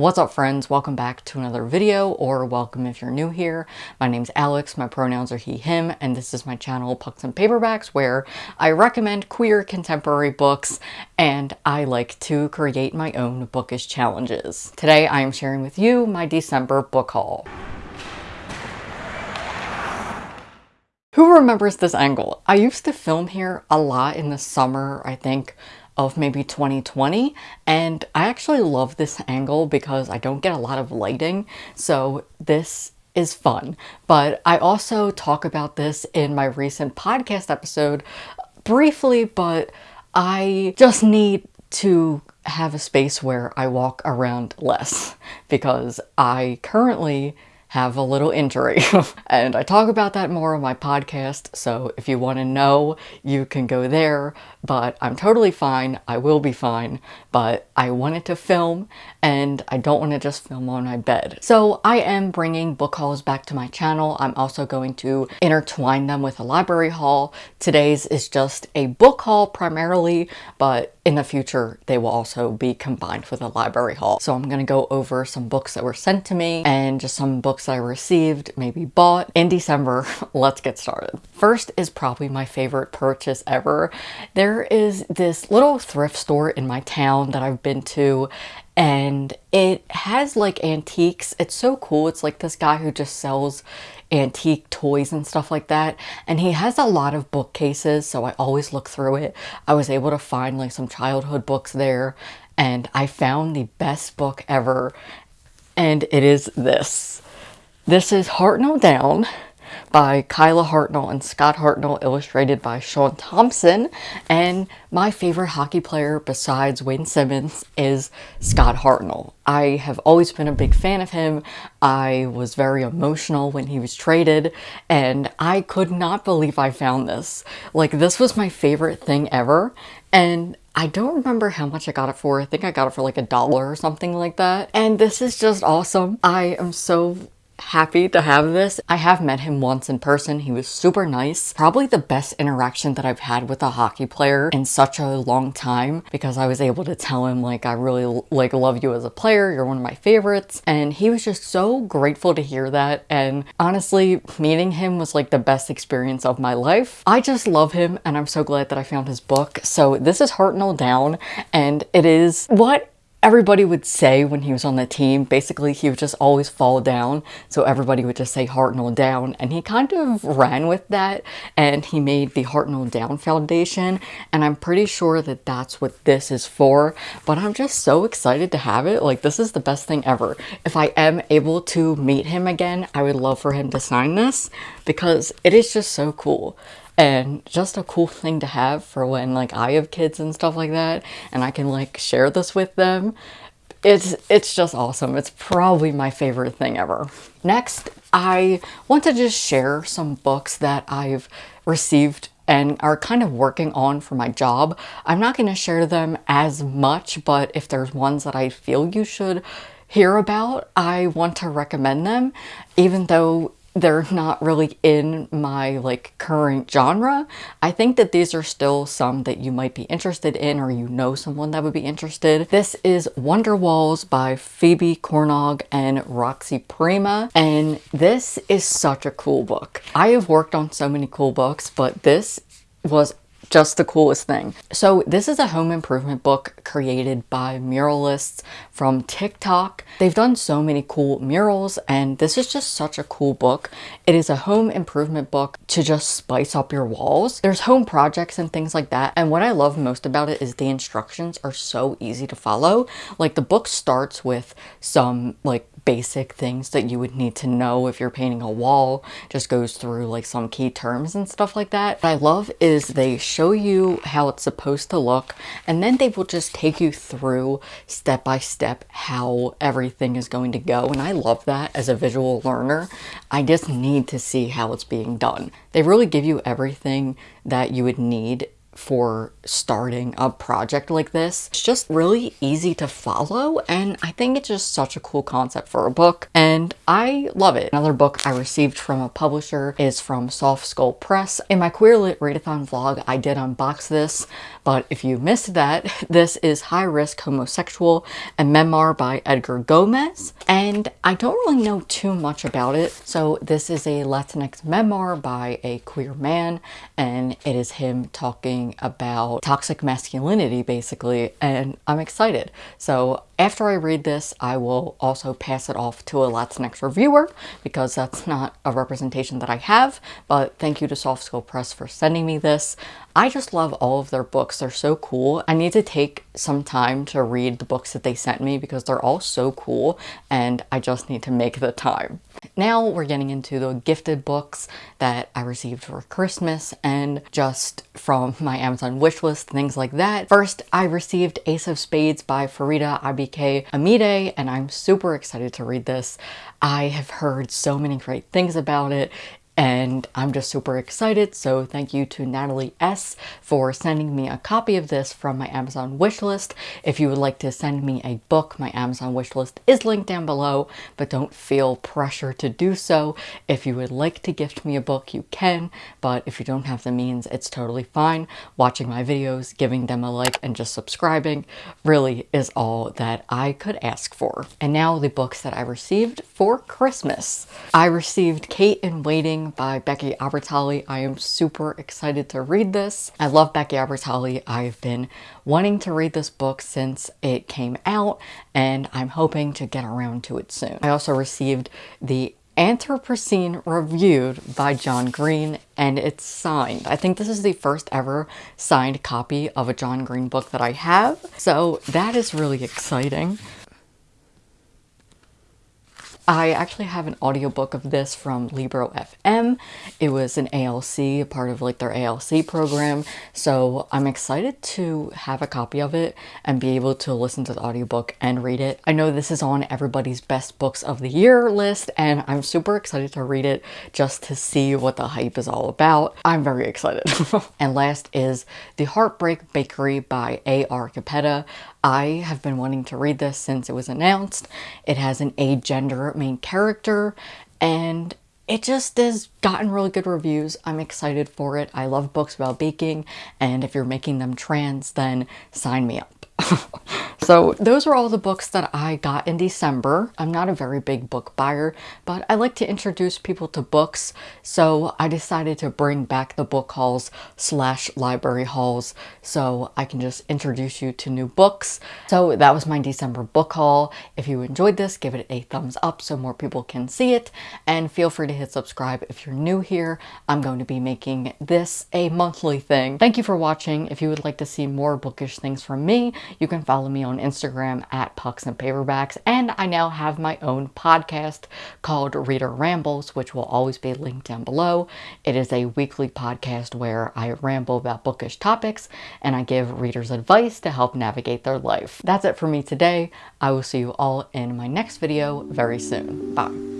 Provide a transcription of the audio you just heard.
What's up friends? Welcome back to another video or welcome if you're new here. My name's Alex, my pronouns are he, him, and this is my channel Pucks and Paperbacks where I recommend queer contemporary books and I like to create my own bookish challenges. Today I am sharing with you my December book haul. Who remembers this angle? I used to film here a lot in the summer, I think, of maybe 2020 and I actually love this angle because I don't get a lot of lighting so this is fun. But I also talk about this in my recent podcast episode briefly but I just need to have a space where I walk around less because I currently have a little injury. and I talk about that more on my podcast, so if you want to know, you can go there. But I'm totally fine. I will be fine. But I wanted to film, and I don't want to just film on my bed. So I am bringing book hauls back to my channel. I'm also going to intertwine them with a library haul. Today's is just a book haul primarily, but in the future, they will also be combined with a library haul. So I'm going to go over some books that were sent to me and just some books I received, maybe bought in December. Let's get started. First is probably my favorite purchase ever. There is this little thrift store in my town that I've been to and it has like antiques. It's so cool. It's like this guy who just sells antique toys and stuff like that. And he has a lot of bookcases, so I always look through it. I was able to find like some childhood books there, and I found the best book ever, and it is this. This is Hartnell Down by Kyla Hartnell and Scott Hartnell, illustrated by Sean Thompson. And my favorite hockey player besides Wayne Simmonds is Scott Hartnell. I have always been a big fan of him. I was very emotional when he was traded, and I could not believe I found this. Like, this was my favorite thing ever, and I don't remember how much I got it for. I think I got it for like a dollar or something like that. And this is just awesome. I am so happy to have this. I have met him once in person. He was super nice. Probably the best interaction that I've had with a hockey player in such a long time because I was able to tell him like I really like love you as a player. You're one of my favorites. And he was just so grateful to hear that. And honestly, meeting him was like the best experience of my life. I just love him and I'm so glad that I found his book. So this is Hartnell Down and it is what everybody would say when he was on the team. Basically, he would just always fall down, so everybody would just say Hartnell down, and he kind of ran with that, and he made the Hartnell Down Foundation, and I'm pretty sure that that's what this is for, but I'm just so excited to have it. Like, this is the best thing ever. If I am able to meet him again, I would love for him to sign this, because it is just so cool and just a cool thing to have for when like I have kids and stuff like that and I can like share this with them. It's, it's just awesome. It's probably my favorite thing ever. Next, I want to just share some books that I've received and are kind of working on for my job. I'm not going to share them as much, but if there's ones that I feel you should hear about, I want to recommend them, even though they're not really in my like current genre. I think that these are still some that you might be interested in or you know someone that would be interested. This is Wonder Walls by Phoebe Cornog and Roxy Prima and this is such a cool book. I have worked on so many cool books but this was just the coolest thing. So this is a home improvement book created by muralists from TikTok. They've done so many cool murals and this is just such a cool book. It is a home improvement book to just spice up your walls. There's home projects and things like that and what I love most about it is the instructions are so easy to follow. Like the book starts with some like basic things that you would need to know if you're painting a wall. Just goes through like some key terms and stuff like that. What I love is they show you how it's supposed to look and then they will just take you through step by step how everything is going to go. And I love that as a visual learner. I just need to see how it's being done. They really give you everything that you would need for starting a project like this. It's just really easy to follow and I think it's just such a cool concept for a book and I love it. Another book I received from a publisher is from Soft Skull Press. In my Queer Lit Readathon vlog, I did unbox this, but if you missed that, this is High Risk Homosexual, a memoir by Edgar Gomez. And I don't really know too much about it. So this is a Latinx memoir by a queer man, and it is him talking about toxic masculinity, basically, and I'm excited. So after I read this, I will also pass it off to a Latinx reviewer because that's not a representation that I have, but thank you to Soft Skull Press for sending me this. I just love all of their books. They're so cool. I need to take some time to read the books that they sent me because they're all so cool and I just need to make the time. Now we're getting into the gifted books that I received for Christmas and just from my Amazon wishlist, things like that. First, I received Ace of Spades by Faridah Àbíké-Íyímídé and I'm super excited to read this. I have heard so many great things about it and I'm just super excited. So thank you to Natalie S for sending me a copy of this from my Amazon wishlist. If you would like to send me a book, my Amazon wishlist is linked down below, but don't feel pressure to do so. If you would like to gift me a book, you can, but if you don't have the means, it's totally fine. Watching my videos, giving them a like, and just subscribing really is all that I could ask for. And now the books that I received for Christmas. I received Kate in Waiting by Becky Albertalli. I am super excited to read this. I love Becky Albertalli. I've been wanting to read this book since it came out and I'm hoping to get around to it soon. I also received the Anthropocene Reviewed by John Green and it's signed. I think this is the first ever signed copy of a John Green book that I have, so that is really exciting. I actually have an audiobook of this from Libro FM. It was an ALC, a part of like their ALC program. So I'm excited to have a copy of it and be able to listen to the audiobook and read it. I know this is on everybody's best books of the year list and I'm super excited to read it just to see what the hype is all about. I'm very excited. and last is The Heartbreak Bakery by A.R. Capetta. I have been wanting to read this since it was announced. It has an agender main character and it just has gotten really good reviews. I'm excited for it. I love books about baking and if you're making them trans then sign me up. So those are all the books that I got in December. I'm not a very big book buyer, but I like to introduce people to books. So I decided to bring back the book hauls slash library hauls so I can just introduce you to new books. So that was my December book haul. If you enjoyed this, give it a thumbs up so more people can see it. And feel free to hit subscribe if you're new here. I'm going to be making this a monthly thing. Thank you for watching. If you would like to see more bookish things from me, you can follow me Instagram at Pucks and Paperbacks, and I now have my own podcast called Reader Rambles, which will always be linked down below. It is a weekly podcast where I ramble about bookish topics and I give readers advice to help navigate their life. That's it for me today. I will see you all in my next video very soon. Bye.